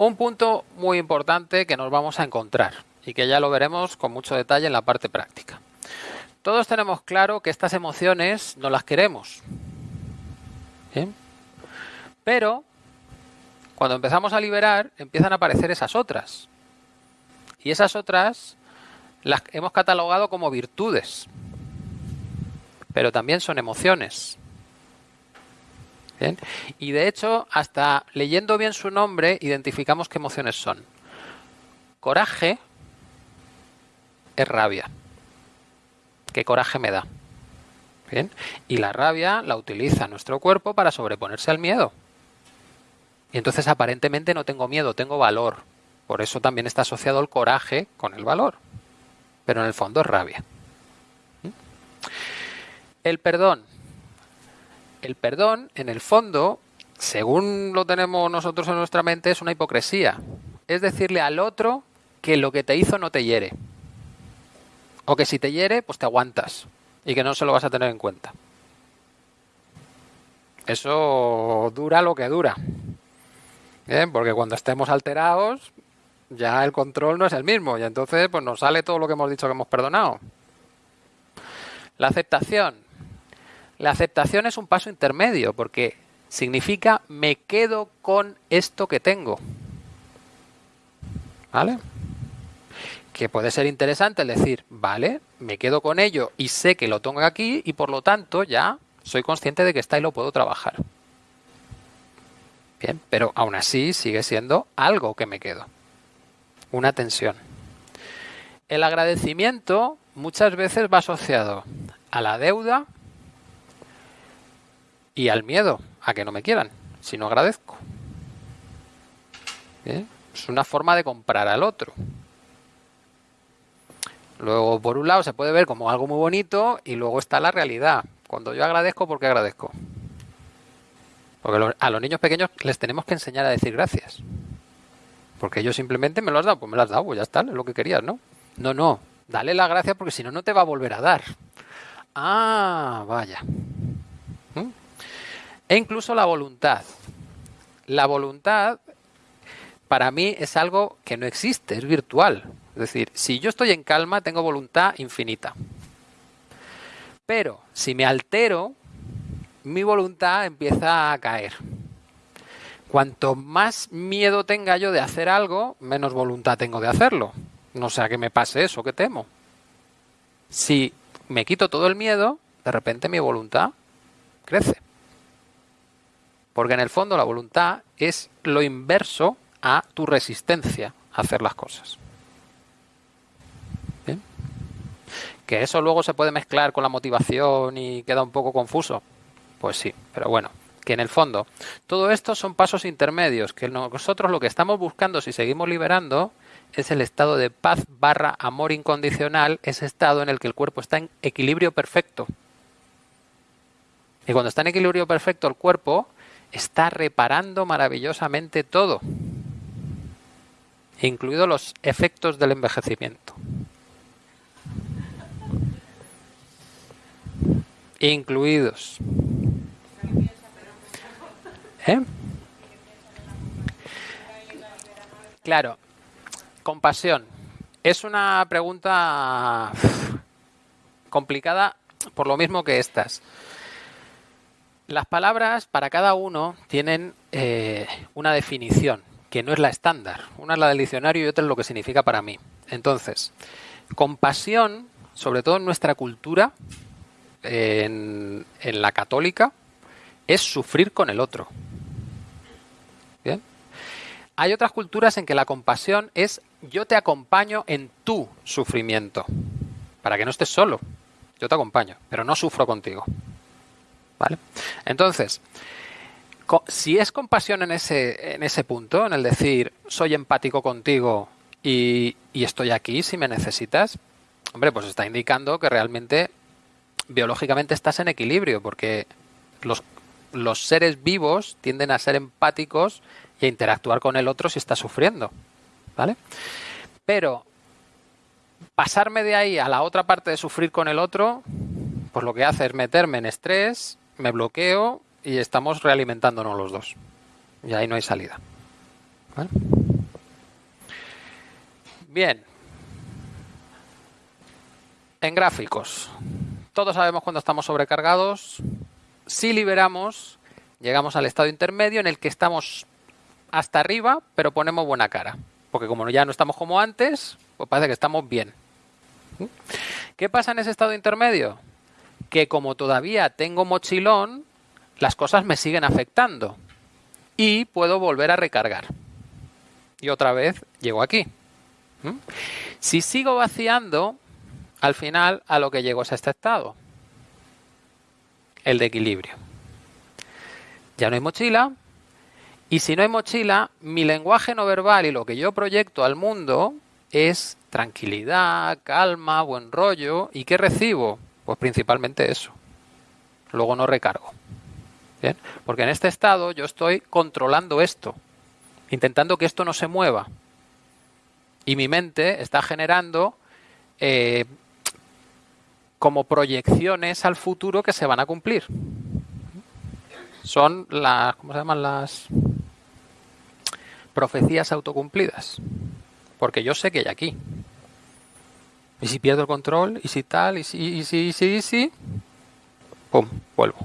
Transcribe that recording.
Un punto muy importante que nos vamos a encontrar y que ya lo veremos con mucho detalle en la parte práctica. Todos tenemos claro que estas emociones no las queremos. Pero cuando empezamos a liberar empiezan a aparecer esas otras. Y esas otras las hemos catalogado como virtudes. Pero también son emociones. Y de hecho, hasta leyendo bien su nombre, identificamos qué emociones son. Coraje es rabia. ¿Qué coraje me da? ¿Bien? Y la rabia la utiliza nuestro cuerpo para sobreponerse al miedo. Y entonces aparentemente no tengo miedo, tengo valor. Por eso también está asociado el coraje con el valor. Pero en el fondo es rabia. ¿Mm? El perdón el perdón, en el fondo, según lo tenemos nosotros en nuestra mente, es una hipocresía. Es decirle al otro que lo que te hizo no te hiere. O que si te hiere, pues te aguantas. Y que no se lo vas a tener en cuenta. Eso dura lo que dura. Bien, porque cuando estemos alterados, ya el control no es el mismo. Y entonces, pues nos sale todo lo que hemos dicho que hemos perdonado. La aceptación. La aceptación es un paso intermedio porque significa me quedo con esto que tengo. ¿Vale? Que puede ser interesante el decir, vale, me quedo con ello y sé que lo tengo aquí y por lo tanto ya soy consciente de que está y lo puedo trabajar. Bien, pero aún así sigue siendo algo que me quedo. Una tensión. El agradecimiento muchas veces va asociado a la deuda y al miedo a que no me quieran, si no agradezco. Es una forma de comprar al otro. Luego, por un lado, se puede ver como algo muy bonito y luego está la realidad. Cuando yo agradezco, ¿por qué agradezco? Porque a los niños pequeños les tenemos que enseñar a decir gracias. Porque ellos simplemente me lo has dado, pues me lo has dado, pues ya está, es lo que querías, ¿no? No, no, dale la gracia porque si no, no te va a volver a dar. Ah, vaya e incluso la voluntad. La voluntad para mí es algo que no existe, es virtual. Es decir, si yo estoy en calma, tengo voluntad infinita. Pero si me altero, mi voluntad empieza a caer. Cuanto más miedo tenga yo de hacer algo, menos voluntad tengo de hacerlo. No sea que me pase eso que temo. Si me quito todo el miedo, de repente mi voluntad crece. Porque en el fondo la voluntad es lo inverso a tu resistencia a hacer las cosas. ¿Bien? Que eso luego se puede mezclar con la motivación y queda un poco confuso. Pues sí, pero bueno, que en el fondo todo esto son pasos intermedios, que nosotros lo que estamos buscando si seguimos liberando es el estado de paz barra amor incondicional, ese estado en el que el cuerpo está en equilibrio perfecto. Y cuando está en equilibrio perfecto el cuerpo, está reparando maravillosamente todo, incluidos los efectos del envejecimiento. Incluidos. ¿Eh? Claro, compasión. Es una pregunta complicada por lo mismo que estas. Las palabras para cada uno tienen eh, una definición, que no es la estándar. Una es la del diccionario y otra es lo que significa para mí. Entonces, compasión, sobre todo en nuestra cultura, en, en la católica, es sufrir con el otro. ¿Bien? Hay otras culturas en que la compasión es yo te acompaño en tu sufrimiento, para que no estés solo. Yo te acompaño, pero no sufro contigo. ¿Vale? Entonces, si es compasión en ese, en ese punto, en el decir, soy empático contigo y, estoy aquí si me necesitas, hombre, pues está indicando que realmente biológicamente estás en equilibrio, porque los, los seres vivos tienden a ser empáticos y a interactuar con el otro si está sufriendo. ¿Vale? Pero pasarme de ahí a la otra parte de sufrir con el otro, pues lo que hace es meterme en estrés, me bloqueo y estamos realimentándonos los dos. Y ahí no hay salida. Bien. En gráficos. Todos sabemos cuando estamos sobrecargados. Si liberamos, llegamos al estado intermedio en el que estamos hasta arriba, pero ponemos buena cara. Porque como ya no estamos como antes, pues parece que estamos bien. ¿Qué pasa en ese estado intermedio? Que como todavía tengo mochilón, las cosas me siguen afectando. Y puedo volver a recargar. Y otra vez llego aquí. Si sigo vaciando, al final a lo que llego es a este estado. El de equilibrio. Ya no hay mochila, y si no hay mochila, mi lenguaje no verbal y lo que yo proyecto al mundo es tranquilidad, calma, buen rollo. ¿Y qué recibo? Pues principalmente eso. Luego no recargo. ¿Bien? Porque en este estado yo estoy controlando esto, intentando que esto no se mueva. Y mi mente está generando eh, como proyecciones al futuro que se van a cumplir. Son las, ¿cómo se llaman las? profecías autocumplidas. Porque yo sé que hay aquí. Y si pierdo el control, y si tal, y si, y si, y si, y si, pum, vuelvo.